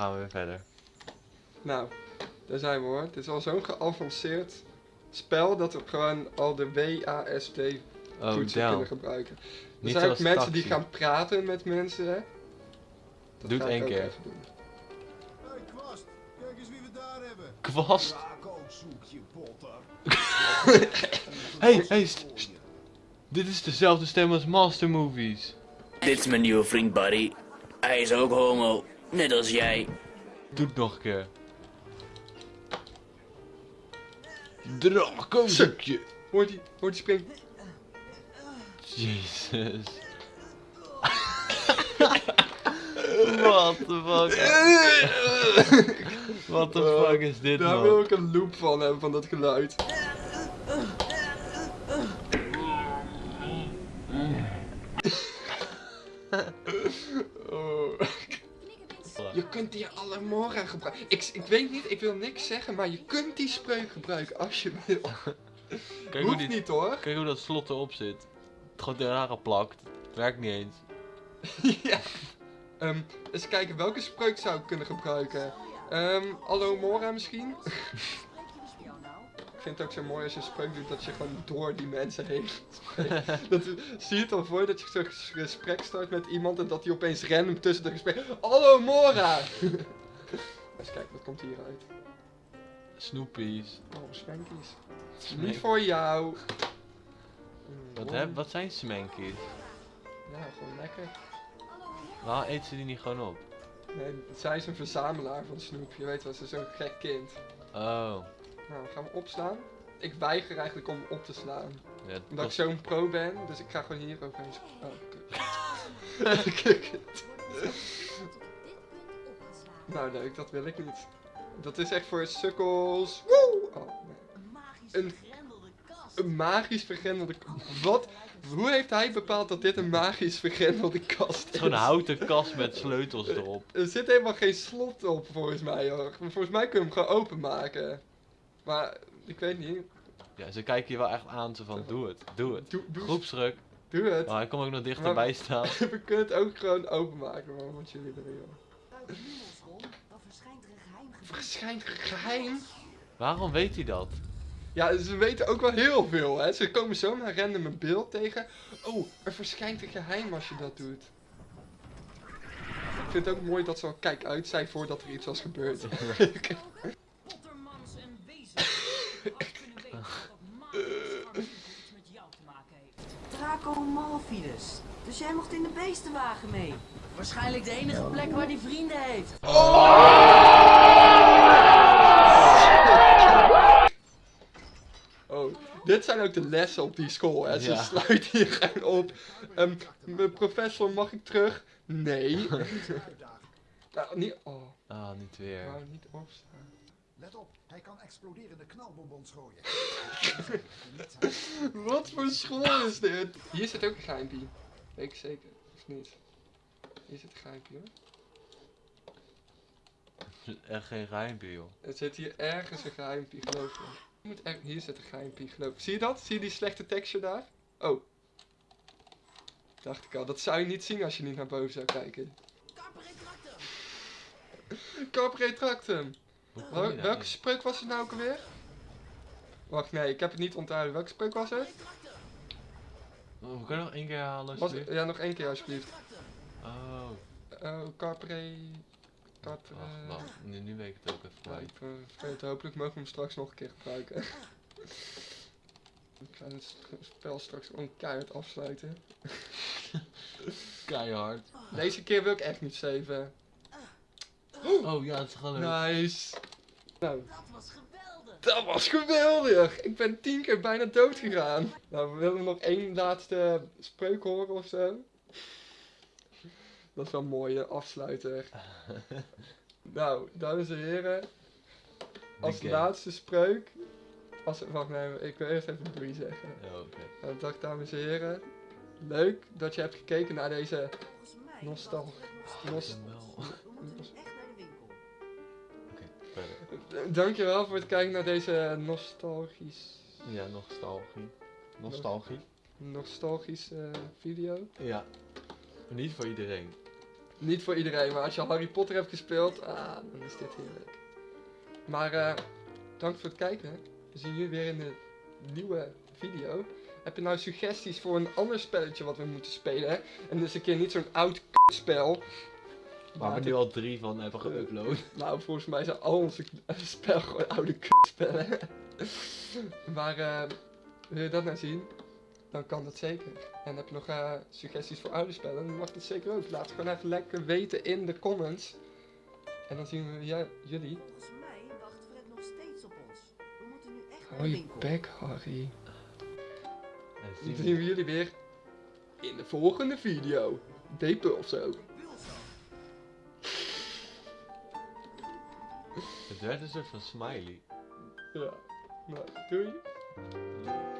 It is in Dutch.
gaan we weer verder. Nou, daar zijn we hoor. Het is al zo'n geavanceerd spel dat we gewoon al de WASD Oh, toetsen kunnen gebruiken. Er Niet zijn ook mensen die gaan praten met mensen. Hè? Dat Doe het één keer. even doen. Hé, kwast, kijk eens wie we daar hebben. Kwast. Hey, hey, Dit is dezelfde stem als Master Movies. Dit is mijn nieuwe vriend Buddy. Hij is ook homo, net als jij. Doe het nog een keer. Drakenzoekje. Hoort die, hoort die spring. Jezus. What the fuck? What the fuck is dit Daar wil ik een loop van hebben, van dat geluid. Je kunt die Alamora gebruiken. Ik, ik weet niet, ik wil niks zeggen, maar je kunt die spreuk gebruiken als je wil. Kijk hoe, Hoeft die, niet hoor. kijk hoe dat slot erop zit. Het gewoon eraan geplakt. Het werkt niet eens. ja. Ehm, eens kijken, welke spreuk zou ik kunnen gebruiken? Ehm Alamora misschien? Ik vind het ook zo mooi als je een spreuk doet dat je gewoon door die mensen heen spreekt. dat, zie je het al voor dat je zo'n gesprek start met iemand en dat die opeens random tussen de gesprek. Hallo Mora! Eens kijken, wat komt hieruit? Snoepies. Oh, smankies. Smank- Niet voor jou. Wat, heb, wat zijn smankies? Ja, gewoon lekker. Waarom eet ze die niet gewoon op? Nee, zij is een verzamelaar van snoep. Je weet wel, ze is zo'n gek kind. Oh. Nou, gaan we opslaan? Ik weiger eigenlijk om op te slaan. Ja, Omdat ik zo'n pro ben, dus ik ga gewoon hier overheen. Oh, kut. Kut. nou, leuk, dat wil ik niet. Dat is echt voor sukkels. Woe! Oh, nee. Een, een magisch vergrendelde kast. Wat? Hoe heeft hij bepaald dat dit een magisch vergrendelde kast is? een houten kast met sleutels erop. Er zit helemaal geen slot op volgens mij hoor. Volgens mij kun je hem gewoon openmaken. Maar ik weet niet. Ja, ze kijken je wel echt aan, zo van doe het, doe het. Doe, doe, Groepsdruk. doe het. Maar hij komt ook nog dichterbij staan. We kunnen het ook gewoon openmaken, man, wat jullie willen, joh. Verschijnt geheim? Waarom weet hij dat? Ja, ze weten ook wel heel veel, hè. Ze komen zomaar random een beeld tegen. Oh, er verschijnt een geheim als je dat doet. Ik vind het ook mooi dat ze al kijk uit zijn voordat er iets was gebeurd. En kunnen weten dat magisch iets met jou te maken heeft. Draco Malfidus. Dus jij mocht in de beestenwagen mee. Waarschijnlijk de enige plek waar die vrienden heeft. Oh, dit zijn ook de lessen op die school, hè. Ze Ja. sluiten hier gewoon op. Ehm, mijn professor, mag ik terug? Nee. nou, niet... Oh, Ah, niet weer. nou, niet opstaan. Let op, hij kan exploderende knalbonbons gooien. Wat voor school is dit? Hier zit ook een geheimpie. Weet ik zeker, of niet? Hier zit een geheimpie hoor. Echt geen geheimpje, joh. Er zit hier ergens een geheimpie, geloof me. Je Moet er... Hier zit een geheimpie, geloof ik. Zie je dat? Zie je die slechte texture daar? Oh. Dacht ik al, dat zou je niet zien als je niet naar boven zou kijken. Corporate Tractum. Hoe kom Wel- welke spreuk was het nou ook alweer? Wacht, nee, ik heb het niet onthouden. Welke spreuk was het? Oh, kan je nog één keer halen, Was, alsjeblieft? ja, nog één keer alsjeblieft. Oh, Oh, Corporate... Corporate... wacht, wacht. Nu, nu weet ik het ook even Ja, kwijt. ik eh, vergeet, hopelijk mogen we hem straks nog een keer gebruiken. ik ga het spel straks gewoon keihard afsluiten. Keihard. Deze keer wil ik echt niet saven. Oh ja, het is gewoon leuk. Nice. Nou, Dat was geweldig. dat was geweldig. Ik ben tien keer bijna dood gegaan. Nou, we willen nog één laatste spreuk horen of zo. Dat is wel een mooie afsluiter. nou, dames en heren. Als laatste spreuk. Als, wacht, nee, ik wil eerst even doei zeggen. Ja, oké. Nou, dag dames en heren. Leuk dat je hebt gekeken naar deze Volgens mij Nostal- Dankjewel voor het kijken naar deze nostalgisch, Ja, nostalgie. Nostalgie? nostalgische video. Ja. Niet voor iedereen. Niet voor iedereen, maar als je Harry Potter hebt gespeeld, ah, dan is dit heerlijk. Maar eh, dank voor het kijken. We zien jullie weer in de nieuwe video. Heb je nou suggesties voor een ander spelletje wat we moeten spelen? En dus een keer niet zo'n oud spel. Waar we nu al drie van hebben geüpload. Nou, volgens mij zijn al onze spel gewoon oude spellen. maar eh, wil je dat nou zien? Dan kan dat zeker. En heb je nog eh, suggesties voor oude spellen? Dan mag dat zeker ook. Laat het gewoon even lekker weten in de comments. En dan zien we ja, jullie. Volgens mij wacht Fred nog steeds op ons. We moeten nu echt Hou je bek, Harry. En Dan zien zien we jullie weer in de volgende video. Depen of zo. Een soort van smiley. Ja. Nou, doei. Ja.